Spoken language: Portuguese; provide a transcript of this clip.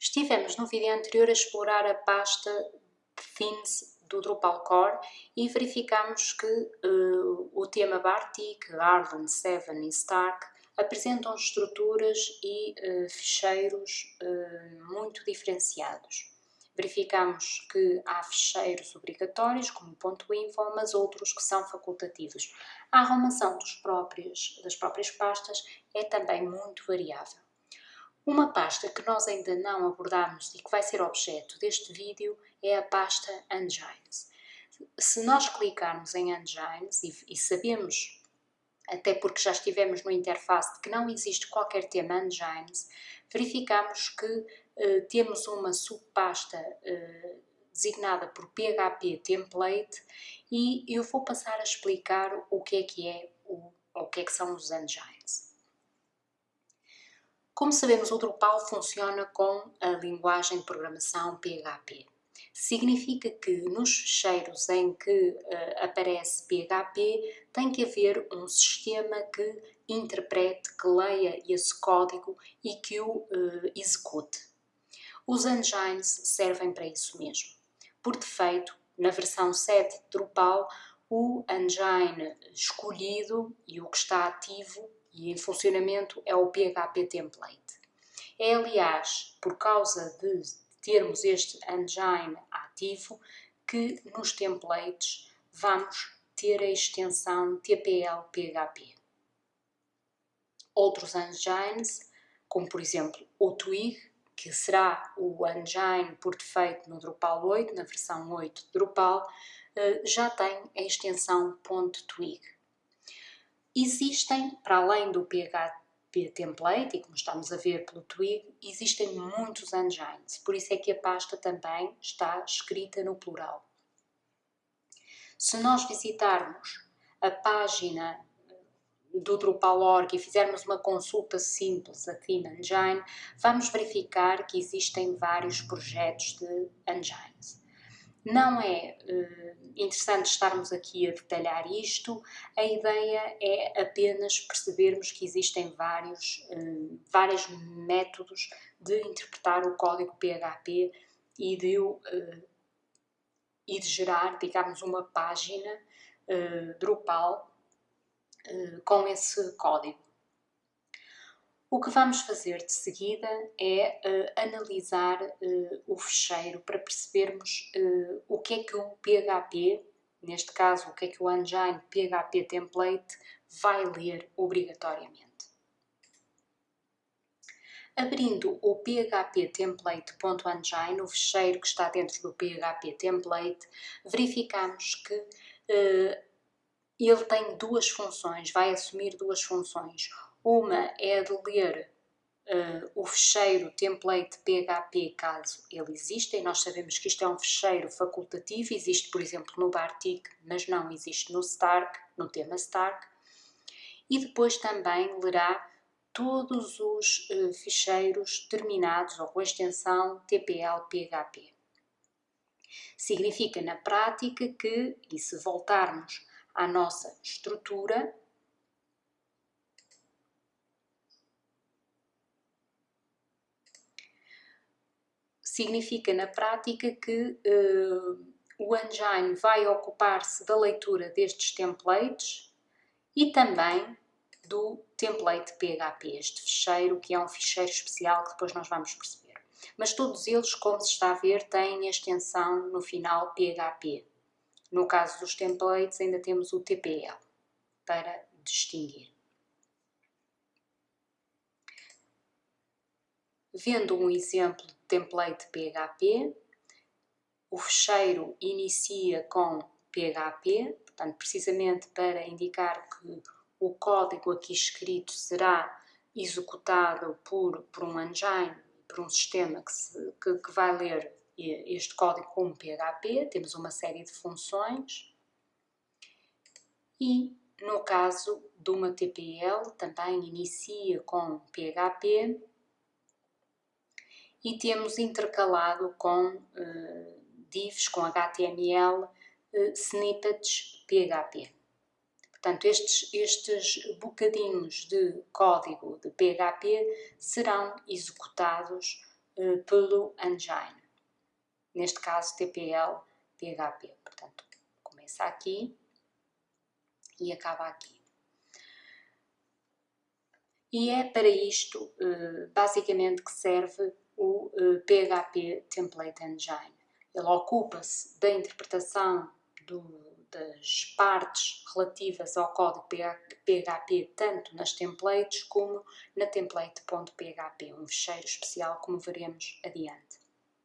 Estivemos no vídeo anterior a explorar a pasta Themes do Drupal Core e verificamos que uh, o tema Bartik, Garland, Seven e Stark apresentam estruturas e uh, ficheiros uh, muito diferenciados. Verificamos que há ficheiros obrigatórios, como .info, mas outros que são facultativos. A arrumação próprios, das próprias pastas é também muito variável. Uma pasta que nós ainda não abordámos e que vai ser objeto deste vídeo é a pasta Engines. Se nós clicarmos em Engines e, e sabemos, até porque já estivemos no interface, que não existe qualquer tema Engines, verificamos que eh, temos uma subpasta eh, designada por PHP Template e eu vou passar a explicar o que é que é o, o que é que são os engines. Como sabemos, o Drupal funciona com a linguagem de programação PHP. Significa que nos ficheiros em que uh, aparece PHP tem que haver um sistema que interprete, que leia esse código e que o uh, execute. Os engines servem para isso mesmo. Por defeito, na versão 7 de Drupal, o engine escolhido e o que está ativo e em funcionamento é o PHP Template. É, aliás, por causa de termos este engine ativo que nos templates vamos ter a extensão TPL-PHP. Outros engines, como por exemplo o Twig, que será o engine por defeito no Drupal 8, na versão 8 de Drupal, eh, já tem a extensão .twig. Existem, para além do PHP template, e como estamos a ver pelo Twig, existem muitos engines, por isso é que a pasta também está escrita no plural. Se nós visitarmos a página do Drupal.org e fizermos uma consulta simples a Theme Engine, vamos verificar que existem vários projetos de engines. Não é uh, interessante estarmos aqui a detalhar isto, a ideia é apenas percebermos que existem vários, uh, vários métodos de interpretar o código PHP e de, uh, e de gerar, digamos, uma página Drupal com esse código. O que vamos fazer de seguida é uh, analisar uh, o fecheiro para percebermos uh, o que é que o PHP, neste caso o que é que o engine PHP template vai ler obrigatoriamente. Abrindo o php template.engine, o fecheiro que está dentro do PHP template, verificamos que ele tem duas funções, vai assumir duas funções. Uma é de ler uh, o fecheiro template PHP caso ele exista, e nós sabemos que isto é um fecheiro facultativo, existe por exemplo no Bartik, mas não existe no Stark, no tema Stark. E depois também lerá todos os uh, ficheiros terminados ou com a extensão TPL-PHP. Significa na prática que, e se voltarmos à nossa estrutura, significa na prática que uh, o engine vai ocupar-se da leitura destes templates e também do template PHP, este ficheiro que é um ficheiro especial que depois nós vamos perceber. Mas todos eles, como se está a ver, têm a extensão no final PHP. No caso dos templates ainda temos o TPL para distinguir. Vendo um exemplo template PHP, o fecheiro inicia com PHP, portanto, precisamente para indicar que o código aqui escrito será executado por, por um engine, por um sistema que, se, que, que vai ler este código como PHP, temos uma série de funções. E no caso de uma TPL também inicia com PHP e temos intercalado com uh, divs, com HTML, uh, snippets PHP. Portanto, estes, estes bocadinhos de código de PHP serão executados uh, pelo engine. Neste caso, TPL PHP. Portanto, começa aqui e acaba aqui. E é para isto, basicamente, que serve o PHP Template Engine. Ele ocupa-se da interpretação do, das partes relativas ao código PHP, tanto nas templates como na template.php, um fecheiro especial, como veremos adiante.